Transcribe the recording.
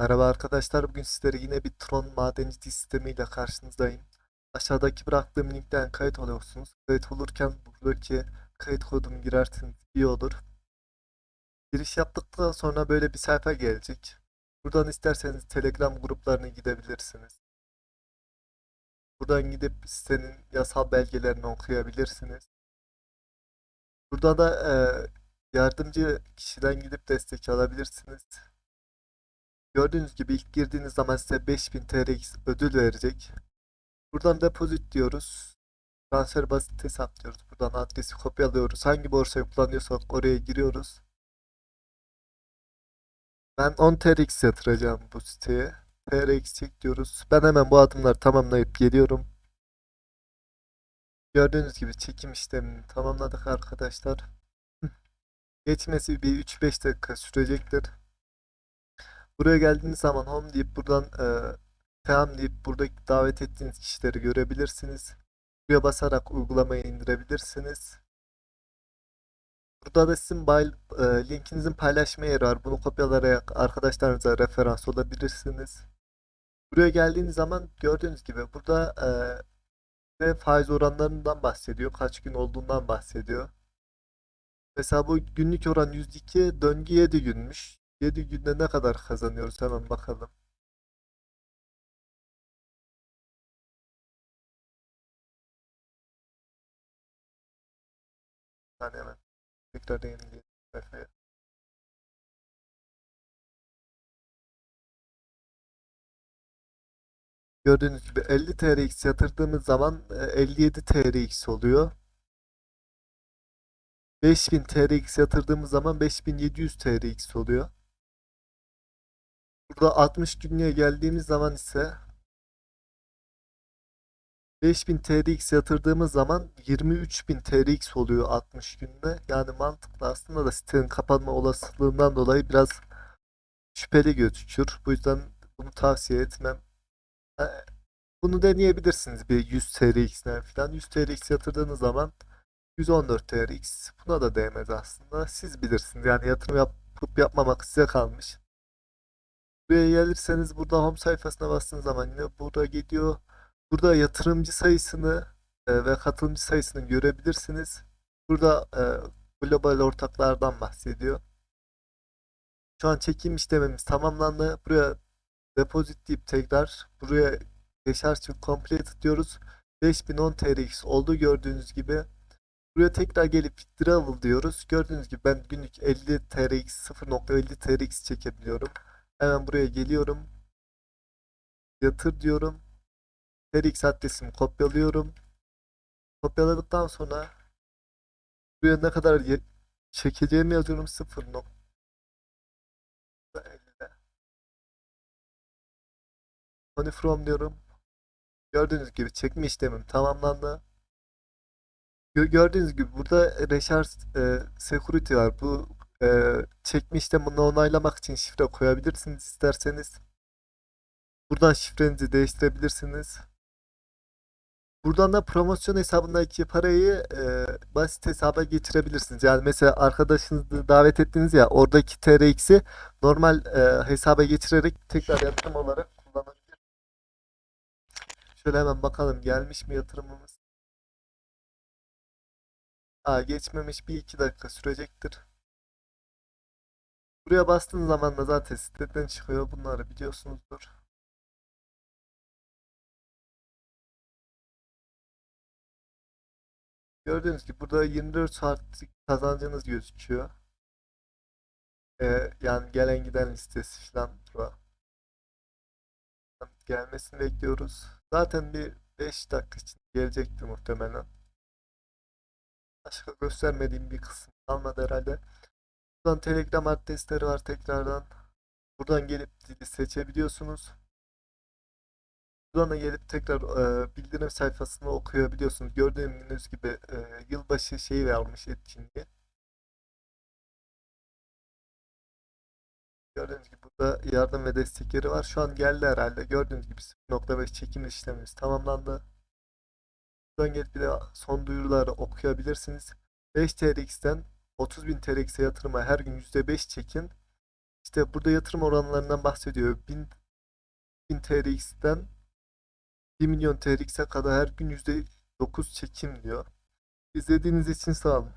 Merhaba arkadaşlar. Bugün sizlere yine bir Tron madencilik sistemiyle karşınızdayım. Aşağıdaki bıraktığım linkten kayıt oluyorsunuz. Kayıt olurken buradaki kayıt kodunu girerseniz iyi olur. Giriş yaptıktan sonra böyle bir sayfa gelecek. Buradan isterseniz Telegram gruplarına gidebilirsiniz. Buradan gidip sitenin yasal belgelerini okuyabilirsiniz. Burada da e, yardımcı kişiden gidip destek alabilirsiniz. Gördüğünüz gibi ilk girdiğiniz zaman size 5000 TRX ödül verecek. Buradan depozit diyoruz. Transfer basit hesap diyoruz. Buradan adresi kopyalıyoruz. Hangi borsayı kullanıyorsak oraya giriyoruz. Ben 10 TRX yatıracağım bu siteye. TRX çek diyoruz. Ben hemen bu adımları tamamlayıp geliyorum. Gördüğünüz gibi çekim işlemini tamamladık arkadaşlar. Geçmesi bir 3-5 dakika sürecektir. Buraya geldiğiniz zaman home deyip buradan e, tamam deyip buradaki davet ettiğiniz kişileri görebilirsiniz. Buraya basarak uygulamayı indirebilirsiniz. Burada da sizin bay- e, linkinizin paylaşma yeri var. Bunu kopyalayarak arkadaşlarınıza referans olabilirsiniz. Buraya geldiğiniz zaman gördüğünüz gibi burada e, faiz oranlarından bahsediyor. Kaç gün olduğundan bahsediyor. Mesela bu günlük oran %2, döngü 7 günmüş. 7 günde ne kadar kazanıyoruz hemen bakalım. Yani hemen tekrar yenileyelim. Gördüğünüz gibi 50 TRX yatırdığımız zaman e, 57 TRX oluyor. 5000 TRX yatırdığımız zaman 5700 TRX oluyor. Burada 60 günlüğe geldiğimiz zaman ise 5000 TRX yatırdığımız zaman 23000 TRX oluyor 60 günde. Yani mantıklı aslında da sitenin kapanma olasılığından dolayı biraz şüpheli gözükür. Bu yüzden bunu tavsiye etmem. E, Bunu deneyebilirsiniz bir 100 TRX'den falan. 100 TRX yatırdığınız zaman 114 TRX buna da değmez aslında. Siz bilirsiniz. Yani yatırım yapıp yapmamak size kalmış. Buraya gelirseniz burada home sayfasına bastığınız zaman yine burada gidiyor. Burada yatırımcı sayısını e, ve katılımcı sayısını görebilirsiniz. Burada e, global ortaklardan bahsediyor. Şu an çekim işlemimiz tamamlandı. Buraya deposit deyip tekrar buraya deşarj complete diyoruz. 5010 TRX oldu gördüğünüz gibi. Buraya tekrar gelip withdrawal diyoruz. Gördüğünüz gibi ben günlük 50 TRX 0.50 TRX çekebiliyorum. Hemen buraya geliyorum. Yatır diyorum. TRX adresimi kopyalıyorum. Kopyaladıktan sonra buraya ne kadar çekeceğimi yazıyorum 0.50 Money from diyorum. Gördüğünüz gibi çekme işlemim tamamlandı. Gö- Gördüğünüz gibi burada Recharge e, Security var. Bu e, çekme işlemini onaylamak için şifre koyabilirsiniz isterseniz. Buradan şifrenizi değiştirebilirsiniz. Buradan da promosyon hesabındaki parayı e, basit hesaba geçirebilirsiniz. Yani mesela arkadaşınızı davet ettiniz ya oradaki TRX'i normal e, hesaba geçirerek tekrar yatırım olarak kullanabilir. Şöyle hemen bakalım gelmiş mi yatırımımız? Aa, geçmemiş bir iki dakika sürecektir. Buraya bastığın zaman da zaten siteden çıkıyor. Bunları biliyorsunuzdur. Gördüğünüz gibi burada 24 saatlik kazancınız gözüküyor. Ee, yani gelen giden listesi falan burada. Gelmesini bekliyoruz. Zaten bir 5 dakika için gelecektir muhtemelen. Başka göstermediğim bir kısım kalmadı herhalde. Buradan Telegram adresleri var tekrardan. Buradan gelip dili seçebiliyorsunuz. Buradan da gelip tekrar e, bildirim sayfasını okuyabiliyorsunuz. Gördüğünüz gibi e, yılbaşı şeyi vermiş etkinliği. Gördüğünüz gibi burada yardım ve destek yeri var. Şu an geldi herhalde. Gördüğünüz gibi 0.5 çekim işlemimiz tamamlandı. Buradan gelip bir de son duyuruları okuyabilirsiniz. 5 TRX'ten 30.000 TRX'e yatırıma her gün %5 çekin. İşte burada yatırım oranlarından bahsediyor. 1000, 1000 TRX'ten 1 milyon TRX'e kadar her gün %9 çekim diyor. İzlediğiniz için sağ olun.